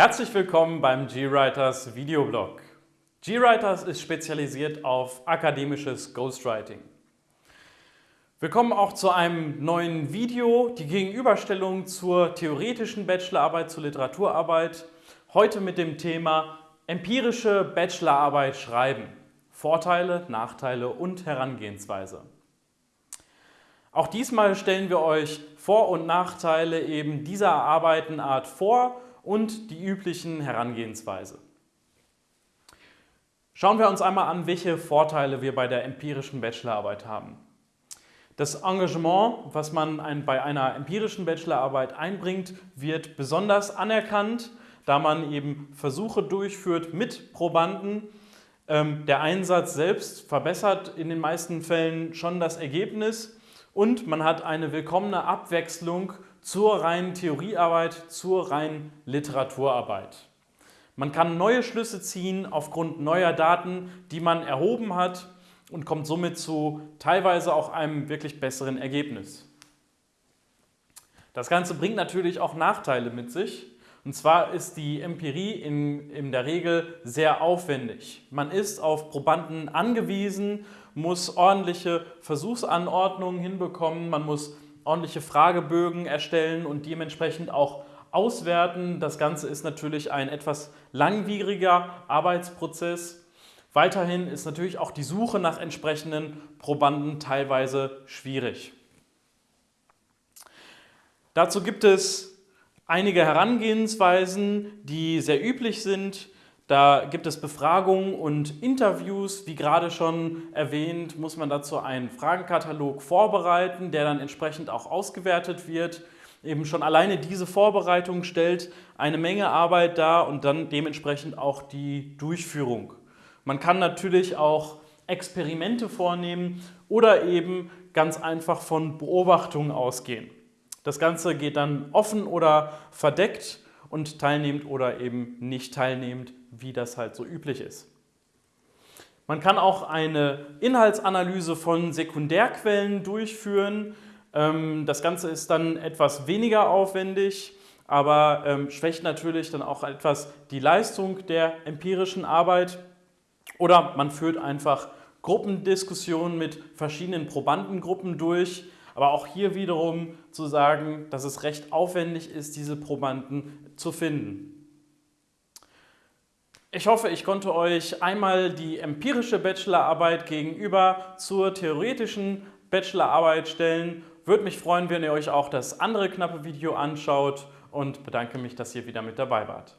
Herzlich willkommen beim GWriters Videoblog. GWriters ist spezialisiert auf akademisches Ghostwriting. Wir kommen auch zu einem neuen Video, die Gegenüberstellung zur theoretischen Bachelorarbeit, zur Literaturarbeit. Heute mit dem Thema empirische Bachelorarbeit schreiben. Vorteile, Nachteile und Herangehensweise. Auch diesmal stellen wir euch Vor- und Nachteile eben dieser Arbeitenart vor und die üblichen Herangehensweise. Schauen wir uns einmal an, welche Vorteile wir bei der empirischen Bachelorarbeit haben. Das Engagement, was man bei einer empirischen Bachelorarbeit einbringt, wird besonders anerkannt, da man eben Versuche durchführt mit Probanden. Ähm, der Einsatz selbst verbessert in den meisten Fällen schon das Ergebnis und man hat eine willkommene Abwechslung zur reinen Theoriearbeit, zur reinen Literaturarbeit. Man kann neue Schlüsse ziehen aufgrund neuer Daten, die man erhoben hat und kommt somit zu teilweise auch einem wirklich besseren Ergebnis. Das Ganze bringt natürlich auch Nachteile mit sich. Und zwar ist die Empirie in, in der Regel sehr aufwendig. Man ist auf Probanden angewiesen, muss ordentliche Versuchsanordnungen hinbekommen, man muss ordentliche Fragebögen erstellen und dementsprechend auch auswerten. Das Ganze ist natürlich ein etwas langwieriger Arbeitsprozess. Weiterhin ist natürlich auch die Suche nach entsprechenden Probanden teilweise schwierig. Dazu gibt es einige Herangehensweisen, die sehr üblich sind. Da gibt es Befragungen und Interviews. Wie gerade schon erwähnt, muss man dazu einen Fragenkatalog vorbereiten, der dann entsprechend auch ausgewertet wird. Eben schon alleine diese Vorbereitung stellt eine Menge Arbeit dar und dann dementsprechend auch die Durchführung. Man kann natürlich auch Experimente vornehmen oder eben ganz einfach von Beobachtungen ausgehen. Das Ganze geht dann offen oder verdeckt und teilnehmend oder eben nicht teilnehmend, wie das halt so üblich ist. Man kann auch eine Inhaltsanalyse von Sekundärquellen durchführen. Ähm, das Ganze ist dann etwas weniger aufwendig, aber ähm, schwächt natürlich dann auch etwas die Leistung der empirischen Arbeit. Oder man führt einfach Gruppendiskussionen mit verschiedenen Probandengruppen durch, aber auch hier wiederum zu sagen, dass es recht aufwendig ist, diese Probanden zu finden. Ich hoffe, ich konnte euch einmal die empirische Bachelorarbeit gegenüber zur theoretischen Bachelorarbeit stellen. Würde mich freuen, wenn ihr euch auch das andere knappe Video anschaut und bedanke mich, dass ihr wieder mit dabei wart.